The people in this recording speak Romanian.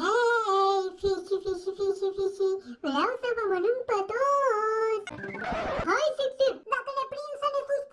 Hei, fiși, fiși, fiși, fiși, vreau să vă mănânc pe toți! Hai, Sipsip, dacă ne prind să ne sus